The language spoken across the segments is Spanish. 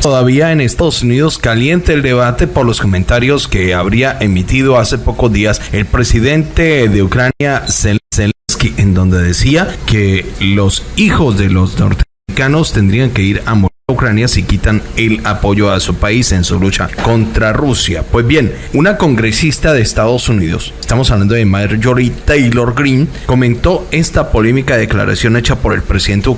Todavía en Estados Unidos caliente el debate por los comentarios que habría emitido hace pocos días el presidente de Ucrania, Zelensky, en donde decía que los hijos de los norteamericanos tendrían que ir a morir Ucrania si quitan el apoyo a su país en su lucha contra Rusia. Pues bien, una congresista de Estados Unidos, estamos hablando de Marjorie Taylor Greene, comentó esta polémica declaración hecha por el presidente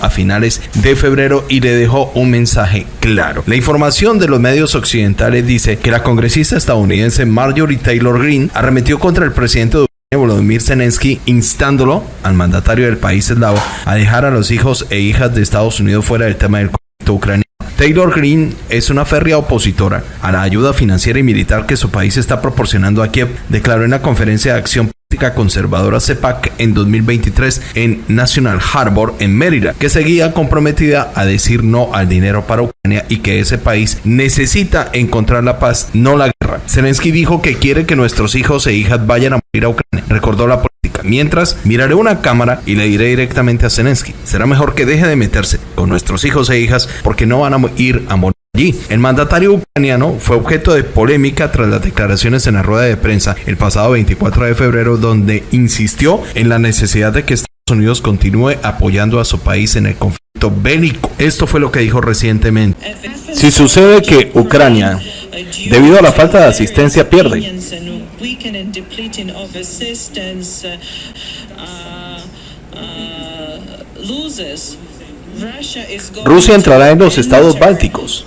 a finales de febrero y le dejó un mensaje claro. La información de los medios occidentales dice que la congresista estadounidense Marjorie Taylor Greene arremetió contra el presidente de Volodymyr Zelensky instándolo al mandatario del país eslavo a dejar a los hijos e hijas de Estados Unidos fuera del tema del ucraniano. Taylor Green es una férrea opositora a la ayuda financiera y militar que su país está proporcionando a Kiev, declaró en la conferencia de acción conservadora CEPAC en 2023 en National Harbor en Maryland, que seguía comprometida a decir no al dinero para Ucrania y que ese país necesita encontrar la paz, no la guerra. Zelensky dijo que quiere que nuestros hijos e hijas vayan a morir a Ucrania. Recordó la Mientras, miraré una cámara y le diré directamente a Zelensky, será mejor que deje de meterse con nuestros hijos e hijas porque no van a ir a morir allí. El mandatario ucraniano fue objeto de polémica tras las declaraciones en la rueda de prensa el pasado 24 de febrero donde insistió en la necesidad de que Estados Unidos continúe apoyando a su país en el conflicto bélico. Esto fue lo que dijo recientemente. Si sucede que Ucrania, debido a la falta de asistencia, pierde, Rusia entrará en los estados bálticos,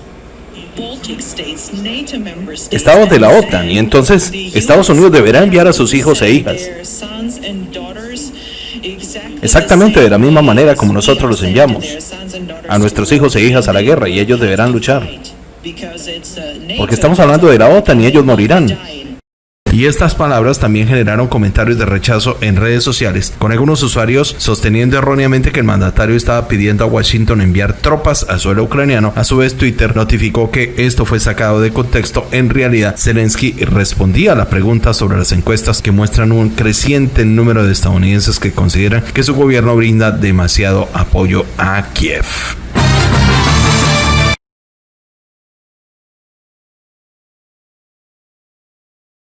estados de la OTAN, y entonces Estados Unidos deberá enviar a sus hijos e hijas. Exactamente de la misma manera como nosotros los enviamos a nuestros hijos e hijas a la guerra y ellos deberán luchar. Porque estamos hablando de la OTAN y ellos morirán. Y estas palabras también generaron comentarios de rechazo en redes sociales, con algunos usuarios sosteniendo erróneamente que el mandatario estaba pidiendo a Washington enviar tropas al suelo ucraniano. A su vez, Twitter notificó que esto fue sacado de contexto. En realidad, Zelensky respondía a la pregunta sobre las encuestas que muestran un creciente número de estadounidenses que consideran que su gobierno brinda demasiado apoyo a Kiev.